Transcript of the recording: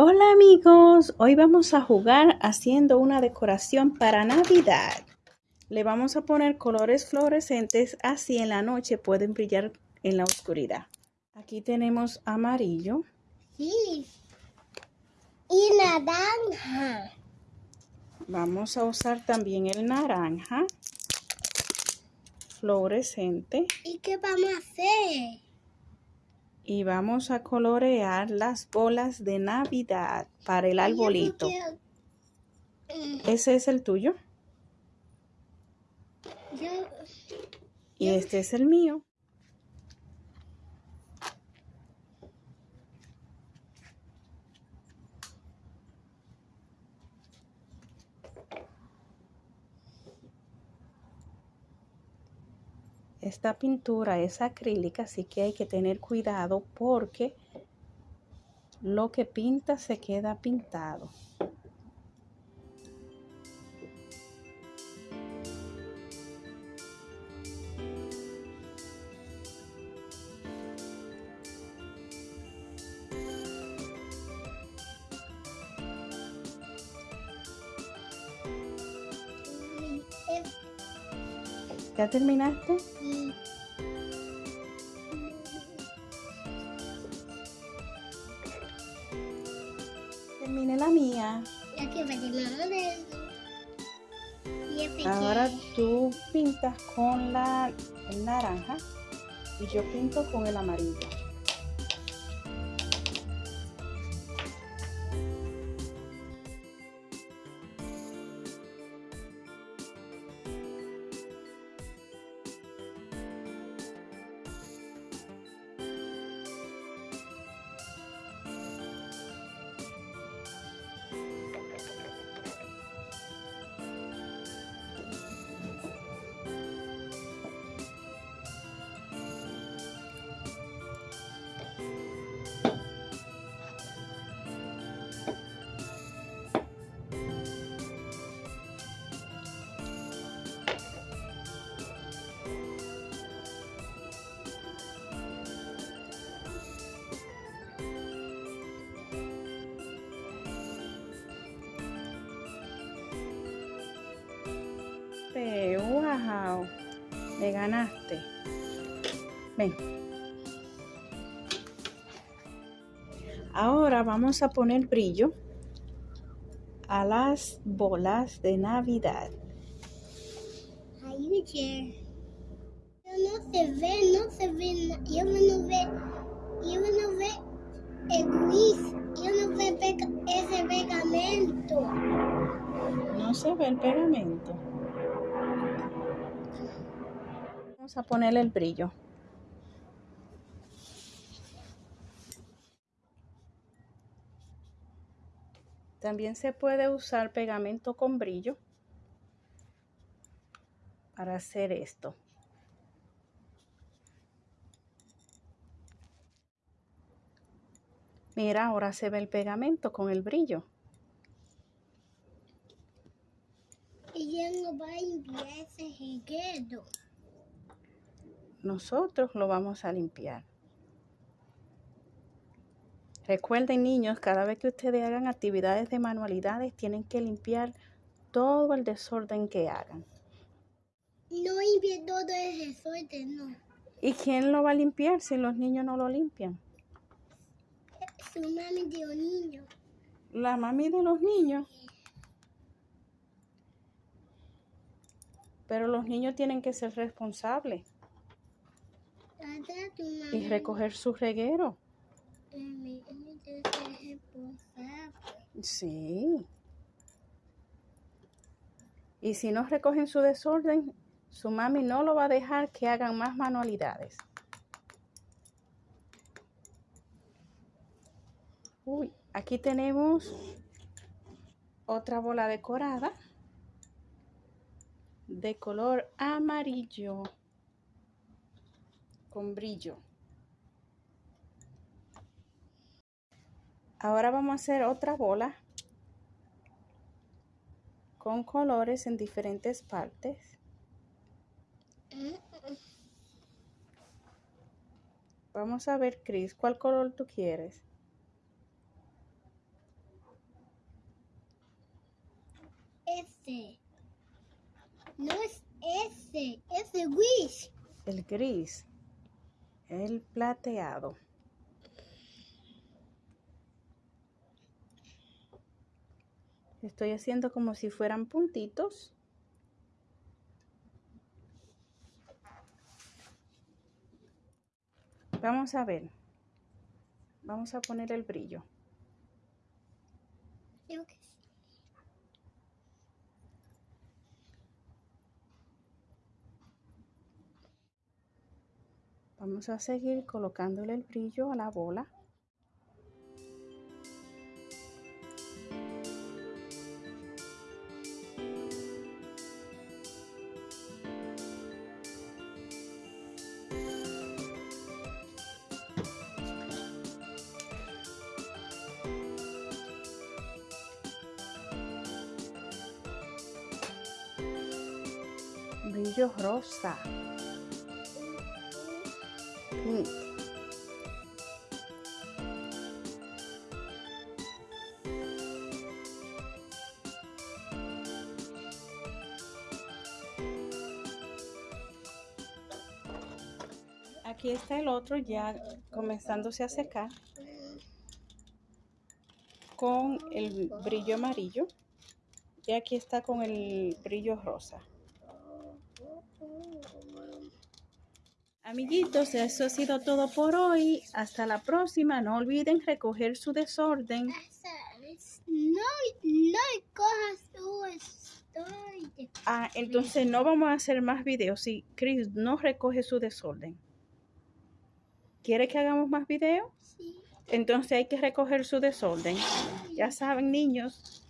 Hola amigos, hoy vamos a jugar haciendo una decoración para Navidad. Le vamos a poner colores fluorescentes, así en la noche pueden brillar en la oscuridad. Aquí tenemos amarillo. Sí. Y naranja. Vamos a usar también el naranja fluorescente. ¿Y qué vamos a hacer? Y vamos a colorear las bolas de Navidad para el arbolito. Ese es el tuyo Yo, y este es el mío. Esta pintura es acrílica, así que hay que tener cuidado porque lo que pinta se queda pintado. ¿Ya terminaste? Terminé la mía. Que pequeño. Ahora tú pintas con la el naranja y yo pinto con el amarillo. Me ganaste. Ven. Ahora vamos a poner brillo a las bolas de Navidad. Ayuche. No se ve, no se ve, yo no ve, yo no ve el quiz, yo no ve ese pegamento. No se ve el pegamento. Vamos a ponerle el brillo. También se puede usar pegamento con brillo para hacer esto. Mira, ahora se ve el pegamento con el brillo. Ella no va a limpiar ese nosotros lo vamos a limpiar. Recuerden niños, cada vez que ustedes hagan actividades de manualidades, tienen que limpiar todo el desorden que hagan. No limpie todo ese suerte, no. ¿Y quién lo va a limpiar si los niños no lo limpian? Su mami de un niño. La mami de los niños. Pero los niños tienen que ser responsables y recoger su reguero. Sí. Y si no recogen su desorden, su mami no lo va a dejar que hagan más manualidades. Uy, aquí tenemos otra bola decorada de color amarillo con brillo. Ahora vamos a hacer otra bola con colores en diferentes partes. Vamos a ver, Chris, ¿cuál color tú quieres? Este. El gris. El gris. El plateado. Estoy haciendo como si fueran puntitos. Vamos a ver. Vamos a poner el brillo. Creo que sí. Vamos a seguir colocándole el brillo a la bola. Brillo rosa. Aquí está el otro ya comenzándose a secar con el brillo amarillo y aquí está con el brillo rosa. Amiguitos, eso ha sido todo por hoy. Hasta la próxima. No olviden recoger su desorden. No, no cojas tu estoy. Ah, entonces no vamos a hacer más videos si Chris no recoge su desorden. ¿Quiere que hagamos más videos? Sí. Entonces hay que recoger su desorden. Ya saben, niños,